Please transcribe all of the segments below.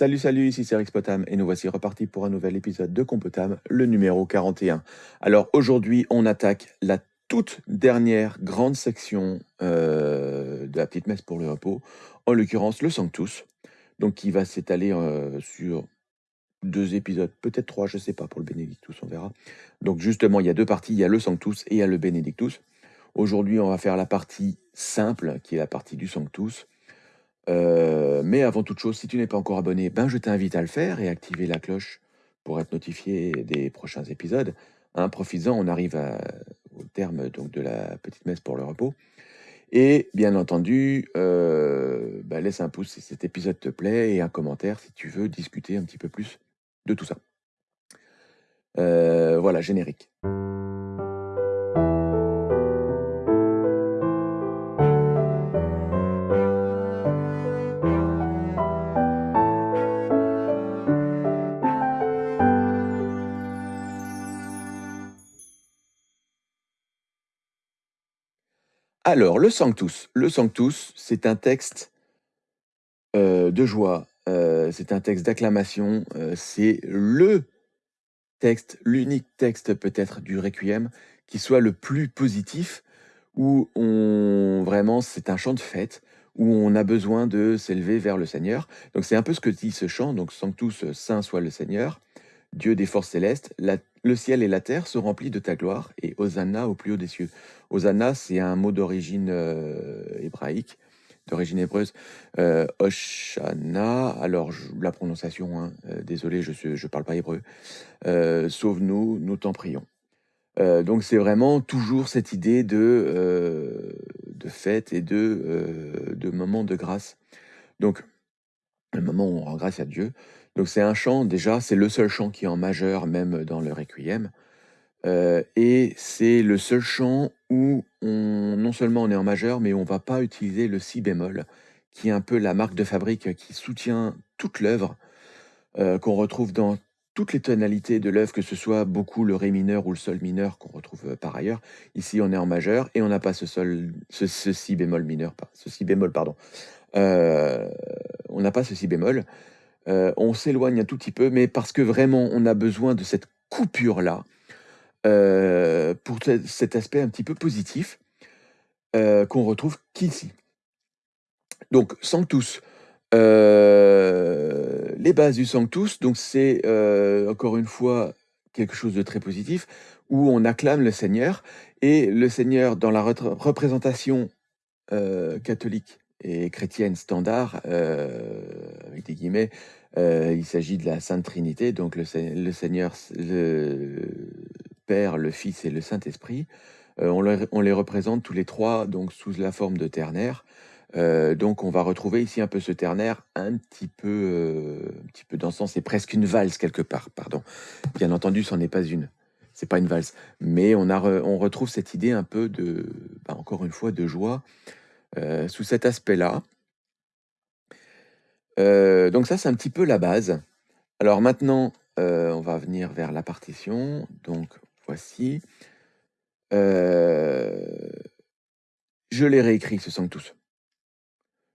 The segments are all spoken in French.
Salut, salut, ici c'est Rex Potam et nous voici repartis pour un nouvel épisode de Compotam, le numéro 41. Alors aujourd'hui, on attaque la toute dernière grande section euh, de la petite messe pour le repos, en l'occurrence le Sanctus, donc qui va s'étaler euh, sur deux épisodes, peut-être trois, je sais pas, pour le Benedictus, on verra. Donc justement, il y a deux parties, il y a le Sanctus et il y a le Benedictus. Aujourd'hui, on va faire la partie simple, qui est la partie du Sanctus. Euh, mais avant toute chose, si tu n'es pas encore abonné, ben je t'invite à le faire et activer la cloche pour être notifié des prochains épisodes. Hein, Profites-en, on arrive au terme donc, de la petite messe pour le repos. Et bien entendu, euh, ben, laisse un pouce si cet épisode te plaît et un commentaire si tu veux discuter un petit peu plus de tout ça. Euh, voilà, générique. Alors, le Sanctus. Le Sanctus, c'est un texte euh, de joie, euh, c'est un texte d'acclamation, euh, c'est le texte, l'unique texte peut-être du Requiem qui soit le plus positif, où on vraiment c'est un chant de fête, où on a besoin de s'élever vers le Seigneur. Donc c'est un peu ce que dit ce chant, donc Sanctus, Saint soit le Seigneur, Dieu des forces célestes, le ciel et la terre se remplissent de ta gloire, et Hosanna au plus haut des cieux. Hosanna, c'est un mot d'origine euh, hébraïque, d'origine hébreuse. Euh, alors la prononciation, hein, euh, désolé, je ne parle pas hébreu. Sauve-nous, nous t'en prions. donc c'est vraiment toujours cette idée de, de fête et de, de moment de grâce. Donc, le moment où on rend grâce à Dieu. Donc c'est un chant, déjà, c'est le seul chant qui est en majeur, même dans le Requiem. Euh, et c'est le seul chant où on, non seulement on est en majeur, mais on va pas utiliser le si bémol, qui est un peu la marque de fabrique qui soutient toute l'œuvre, euh, qu'on retrouve dans toutes les tonalités de l'œuvre, que ce soit beaucoup le ré mineur ou le sol mineur qu'on retrouve euh, par ailleurs. Ici, on est en majeur et on n'a pas ce sol, ce, si bémol mineur, pas ce si bémol, pardon. on n'a pas ce si bémol. On s'éloigne un tout petit peu, mais parce que vraiment, on a besoin de cette coupure-là, euh, pour cet aspect un petit peu positif euh, qu'on retrouve qu'ici. Donc, Sanctus. Euh, les bases du Sanctus, donc c'est encore une fois quelque chose de très positif, où on acclame le Seigneur, et le Seigneur, dans la représentation catholique et chrétienne standard, avec des guillemets, il s'agit de la Sainte Trinité, donc le, Seigneur, le, Père, le Fils et le Saint-Esprit. Euh, on, les représente tous les trois donc sous la forme de ternaire. Euh, donc on va retrouver ici un peu ce ternaire un petit peu, euh, un petit peu dansant. C'est presque une valse quelque part, pardon. Bien entendu, ce n'est pas une. C'est pas une valse, mais on retrouve cette idée un peu de, bah, encore une fois, de joie sous cet aspect-là. Donc ça, c'est un petit peu la base. Alors maintenant, on va venir vers la partition. Donc voici. Euh, je l'ai réécrit, ce Sanctus.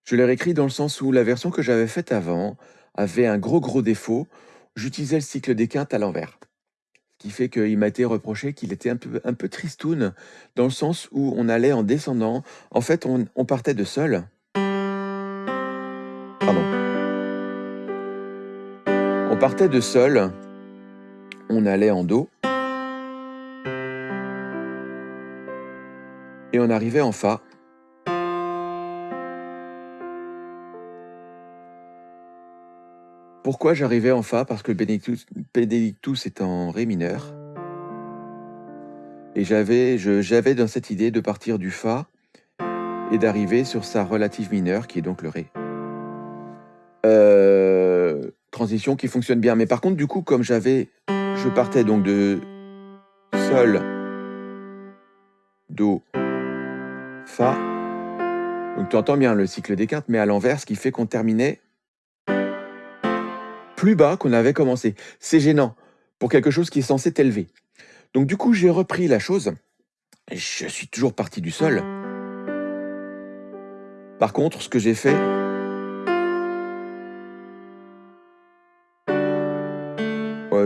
Je l'ai réécrit dans le sens où la version que j'avais faite avant avait un gros gros défaut. J'utilisais le cycle des quintes à l'envers. Ce qui fait qu'il m'a été reproché qu'il était un peu, un peu tristoun, dans le sens où on allait en descendant. En fait, on, on partait de sol. Partait de sol, on allait en do. et on arrivait en Fa. Pourquoi j'arrivais en Fa? Parce que le Benedictus, est en Ré mineur. Et j'avais dans cette idée de partir du Fa et d'arriver sur sa relative mineure, qui est donc le Ré. Euh, transition qui fonctionne bien. Mais par contre, du coup, comme j'avais... Je partais donc de Sol, Do, Fa. Donc tu entends bien le cycle des quintes, mais à l'envers, ce qui fait qu'on terminait plus bas qu'on avait commencé. C'est gênant pour quelque chose qui est censé t'élever. Donc du coup, j'ai repris la chose. Je suis toujours parti du sol. Par contre, ce que j'ai fait,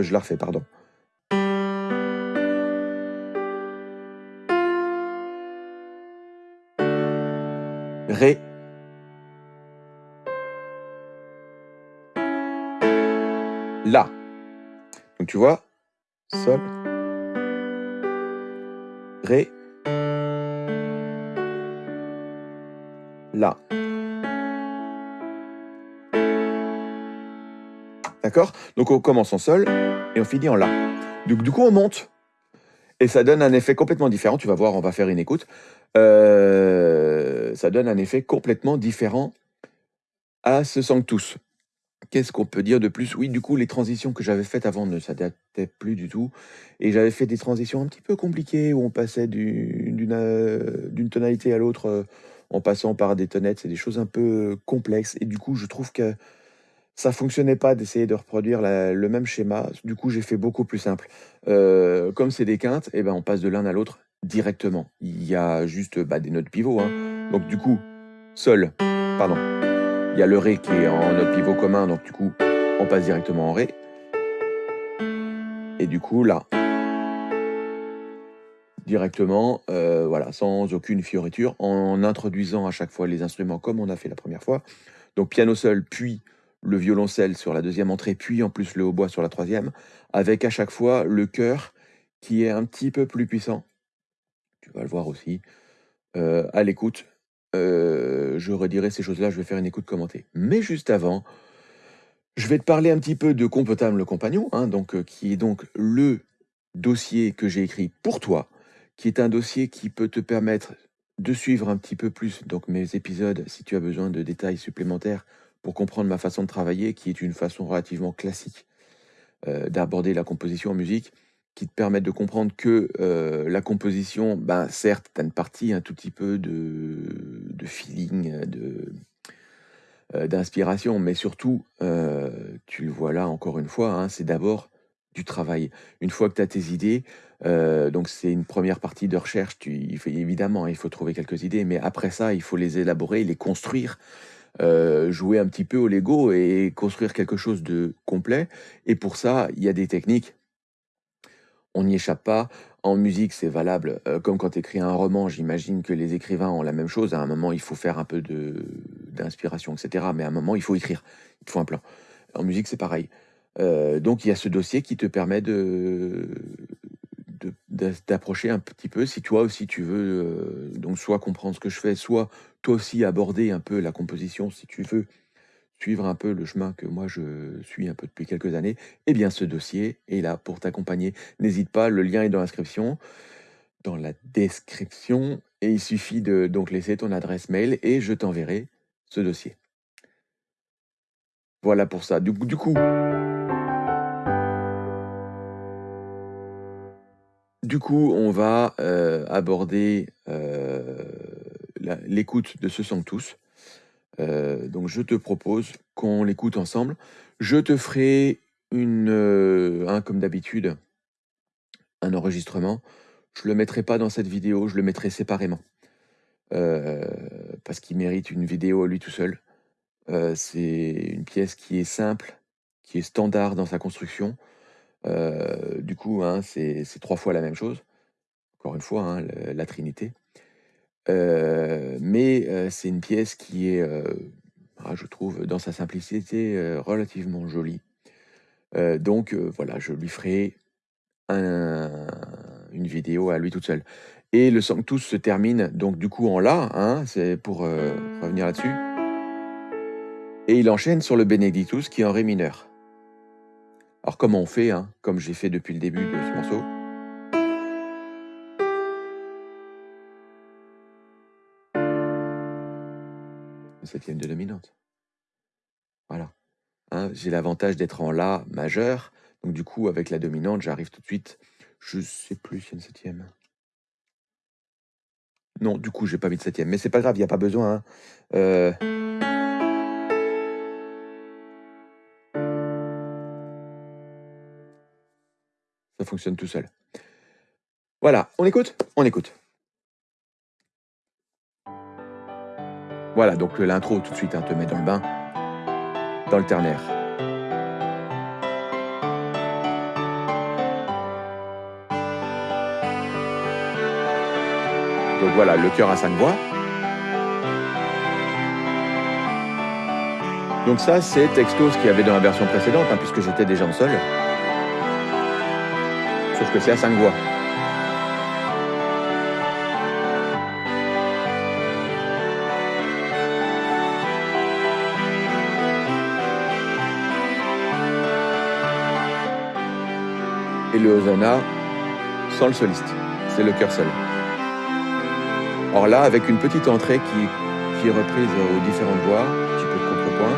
Je la refais, pardon. Ré. La. Donc tu vois, Sol. Ré. La. D'accord? Donc on commence en Sol et on finit en La. Du, du, coup, on monte. Et ça donne un effet complètement différent. Tu vas voir, on va faire une écoute. Euh, ça donne un effet complètement différent à ce Sanctus. Qu'est-ce qu'on peut dire de plus? Oui, du coup, les transitions que j'avais faites avant ne s'adaptaient plus du tout. Et j'avais fait des transitions un petit peu compliquées où on passait d'une euh, tonalité à l'autre euh, en passant par des tonnettes. C'est des choses un peu complexes. Et du coup, je trouve que ça fonctionnait pas d'essayer de reproduire le même schéma. Du coup, j'ai fait beaucoup plus simple. Euh, comme c'est des quintes, eh ben, on passe de l'un à l'autre directement. Il y a juste bah, des notes pivots. Hein. Donc du coup, Sol, pardon, il y a le Ré qui est en note pivot commun, donc du coup, on passe directement en Ré. Et du coup, là, directement, euh, voilà, sans aucune fioriture, en introduisant à chaque fois les instruments comme on a fait la première fois. Donc piano seul, puis le violoncelle sur la deuxième entrée, puis en plus le hautbois sur la troisième, avec à chaque fois le chœur qui est un petit peu plus puissant. Tu vas le voir aussi euh, à l'écoute euh, je redirai ces choses-là, je vais faire une écoute commentée. Mais juste avant, je vais te parler un petit peu de Compotable le compagnon, hein, donc, euh, qui est donc le dossier que j'ai écrit pour toi, qui est un dossier qui peut te permettre de suivre un petit peu plus donc mes épisodes si tu as besoin de détails supplémentaires pour comprendre ma façon de travailler, qui est une façon relativement classique euh, d'aborder la composition en musique qui te permettent de comprendre que euh, la composition, ben, certes, tu as une partie un tout petit peu de, de feeling, de, euh, d'inspiration, mais surtout, tu le vois là encore une fois, hein, c'est d'abord du travail. Une fois que tu as tes idées, donc c'est une première partie de recherche, tu, il faut, évidemment, il faut trouver quelques idées, mais après ça, il faut les élaborer, les construire, jouer un petit peu au Lego et construire quelque chose de complet. Et pour ça, il y a des techniques on n'y échappe pas. En musique, c'est valable, euh, comme quand tu écris un roman, j'imagine que les écrivains ont la même chose. À un moment, il faut faire un peu d'inspiration, etc. Mais à un moment, il faut écrire. Il te faut un plan. En musique, c'est pareil. Euh, donc, il y a ce dossier qui te permet de d'approcher un petit peu, si toi aussi tu veux, euh, donc soit comprendre ce que je fais, soit toi aussi aborder un peu la composition, si tu veux, suivre un peu le chemin que moi je suis un peu depuis quelques années, eh bien ce dossier est là pour t'accompagner. N'hésite pas, le lien est dans l'inscription, dans la description, et il suffit de donc laisser ton adresse mail et je t'enverrai ce dossier. Voilà pour ça. Du, du coup, du coup, on va euh, aborder euh, l'écoute de ce tous. Euh, donc je te propose qu'on l'écoute ensemble. Je te ferai une, euh, comme d'habitude, un enregistrement. Je le mettrai pas dans cette vidéo, je le mettrai séparément. Parce qu'il mérite une vidéo à lui tout seul. c'est une pièce qui est simple, qui est standard dans sa construction. Du coup, hein, c'est trois fois la même chose. Encore une fois, hein, la Trinité. Mais c'est une pièce qui est, ah, je trouve, dans sa simplicité, relativement jolie. donc voilà, je lui ferai une vidéo à lui toute seule. Et le Sanctus se termine donc du coup en La, hein, c'est pour revenir là-dessus. Et il enchaîne sur le Benedictus qui est en Ré mineur. Alors comment on fait, hein, comme j'ai fait depuis le début de ce morceau? Septième de dominante. Voilà. Hein, j'ai l'avantage d'être en La majeur. Donc du coup, avec la dominante, j'arrive tout de suite. Je sais plus s'il y a une septième. Non, du coup, j'ai pas mis de septième. Mais c'est pas grave, il n'y a pas besoin. Hein. Euh. fonctionne tout seul. Voilà, on écoute? On écoute. Voilà, donc l'intro tout de suite hein, te met dans le bain, dans le ternaire. Donc voilà, le cœur à cinq voix. Donc ça, c'est texto ce qu'il y avait dans la version précédente, hein, puisque j'étais déjà en sol. Sauf que c'est à voix. Et le Hosanna sans le soliste. C'est le chœur seul. Or là, avec une petite entrée qui, qui est reprise aux différentes voix, un petit peu de contrepoint.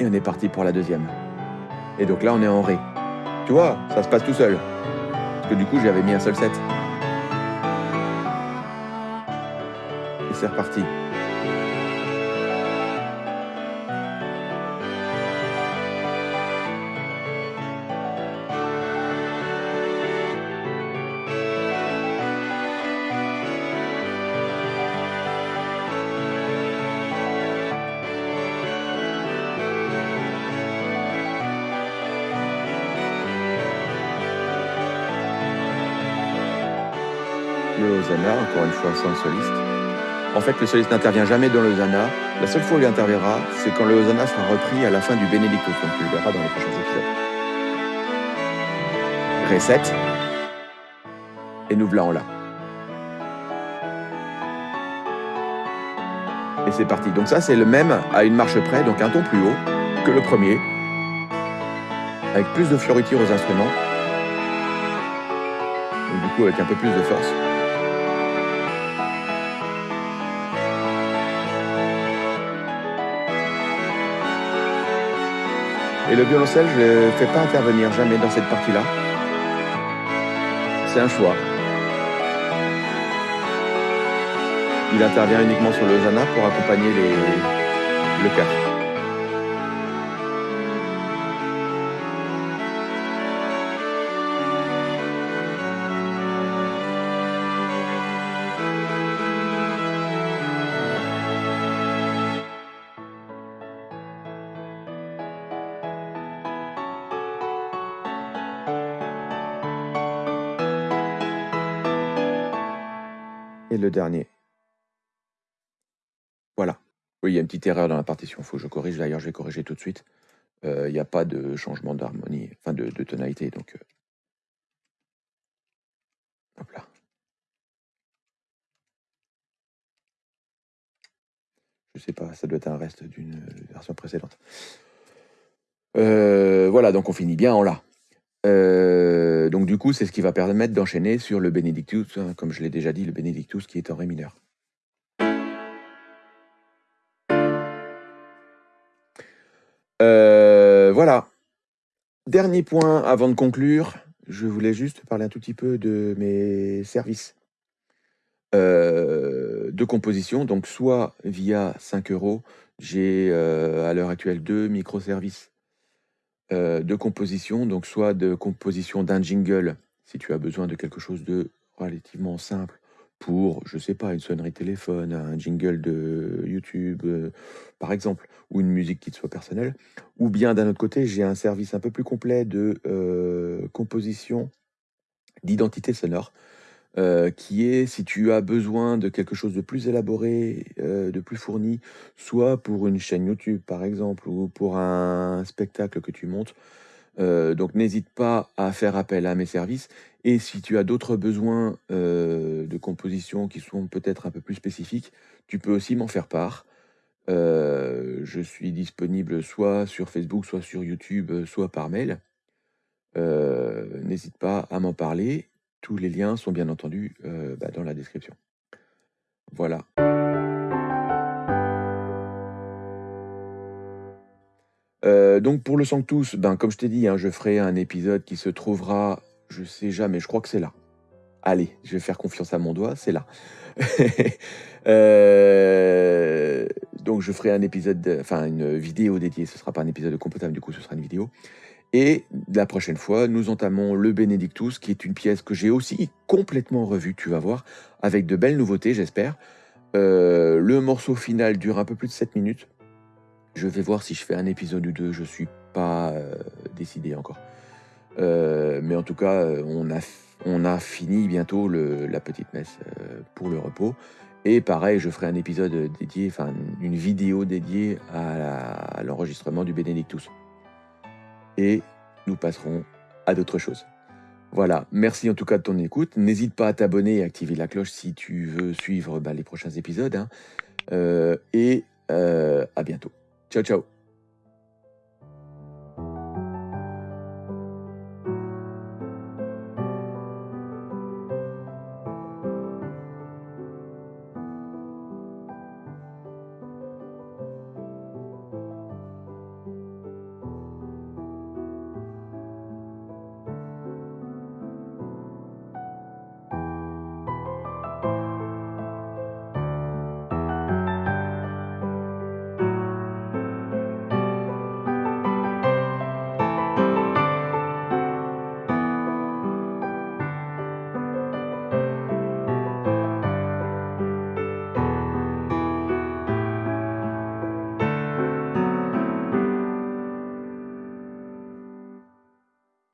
Et on est parti pour la deuxième. Et donc là, on est en Ré. Tu vois, ça se passe tout seul. Parce que du coup, j'avais mis un seul set. Et c'est reparti. Encore une fois sans soliste. En fait, le soliste n'intervient jamais dans le. La seule fois où il interviendra, c'est quand le sera repris à la fin du Benedictus, donc tu le verras dans les prochains épisodes. Ré 7. Et nous voilà en là. Et c'est parti. Donc ça, c'est le même à une marche près, donc un ton plus haut que le premier, avec plus de fioritures aux instruments, et du coup avec un peu plus de force. Et le violoncelle, je ne fais pas intervenir jamais dans cette partie-là. C'est un choix. Il intervient uniquement sur le Hosanna pour accompagner les... le chœur. Dernier. Voilà. Oui, il y a une petite erreur dans la partition, faut que je corrige. D'ailleurs, je vais corriger tout de suite. Euh, il n'y a pas de changement d'harmonie, enfin de, tonalité. Donc, euh... hop là. Je sais pas, ça doit être un reste d'une version précédente. Euh, voilà, donc on finit bien en La. Euh, donc du coup, c'est ce qui va permettre d'enchaîner sur le Benedictus, hein, comme je l'ai déjà dit, le Benedictus qui est en Ré mineur. Euh, voilà. Dernier point avant de conclure, je voulais juste parler un tout petit peu de mes services euh, de composition. Donc soit via 5 euros, j'ai à l'heure actuelle deux microservices de composition, donc soit de composition d'un jingle, si tu as besoin de quelque chose de relativement simple pour, je sais pas, une sonnerie téléphone, un jingle de YouTube, euh, par exemple, ou une musique qui te soit personnelle. Ou bien d'un autre côté, j'ai un service un peu plus complet de euh, composition d'identité sonore, euh, qui est si tu as besoin de quelque chose de plus élaboré, euh, de plus fourni, soit pour une chaîne YouTube par exemple, ou pour un spectacle que tu montes. Euh, donc n'hésite pas à faire appel à mes services. Et si tu as d'autres besoins euh, de composition qui sont peut-être un peu plus spécifiques, tu peux aussi m'en faire part. Euh, je suis disponible soit sur Facebook, soit sur YouTube, soit par mail. Euh, n'hésite pas à m'en parler. Tous les liens sont bien entendu euh, bah, dans la description. Voilà. Euh, donc pour le Sanctus, ben, comme je t'ai dit, hein, je ferai un épisode qui se trouvera, je sais jamais, je crois que c'est là. Allez, je vais faire confiance à mon doigt, c'est là. euh, donc je ferai un épisode, enfin une vidéo dédiée, ce sera pas un épisode de Compotable, du coup ce sera une vidéo. Et la prochaine fois, nous entamons le Benedictus, qui est une pièce que j'ai aussi complètement revue, tu vas voir, avec de belles nouveautés, j'espère. Euh, le morceau final dure un peu plus de 7 minutes. Je vais voir si je fais un épisode ou deux, je suis pas euh, décidé encore. Euh, mais en tout cas, on a, on a fini bientôt la petite messe pour le repos. Et pareil, je ferai un épisode dédié, enfin une vidéo dédiée à l'enregistrement du Benedictus. Et nous passerons à d'autres choses. Voilà, merci en tout cas de ton écoute. N'hésite pas à t'abonner et activer la cloche si tu veux suivre bah, les prochains épisodes. Hein. Euh, et euh, à bientôt. Ciao, ciao